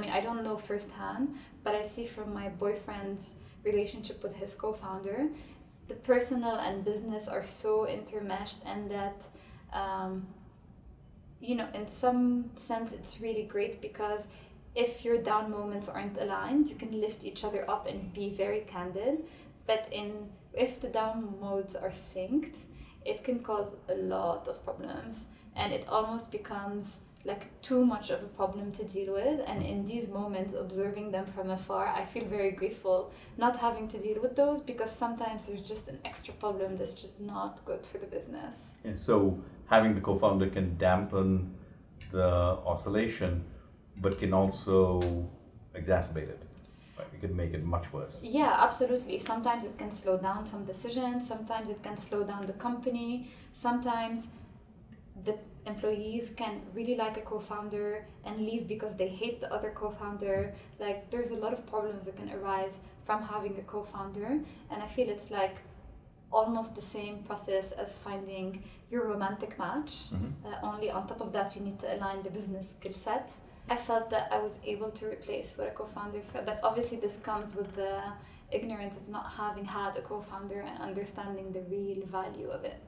mean, I don't know firsthand, but I see from my boyfriend's relationship with his co-founder, the personal and business are so intermeshed, and that, um, you know, in some sense, it's really great because if your down moments aren't aligned, you can lift each other up and be very candid. But in if the down modes are synced, it can cause a lot of problems, and it almost becomes like too much of a problem to deal with. And mm. in these moments observing them from afar i feel very grateful not having to deal with those because sometimes there's just an extra problem that's just not good for the business. Yeah, so having the co-founder can dampen the oscillation, but can also exacerbate it. It can make it much worse. yeah absolutely. Sometimes it can slow down some decisions. Sometimes it can slow down the company. Sometimes the employees can really like a co-founder and leave because they hate the other co-founder. Like there's a lot of problems that can arise from having a co-founder and i feel it's like almost the same process as finding your romantic match. Mhm. uh, only on top of that you need to align the business skill set. I felt that i was able to replace what a co-founder felt but obviously this comes with the ignorance of not having had a co-founder and understanding the real value of it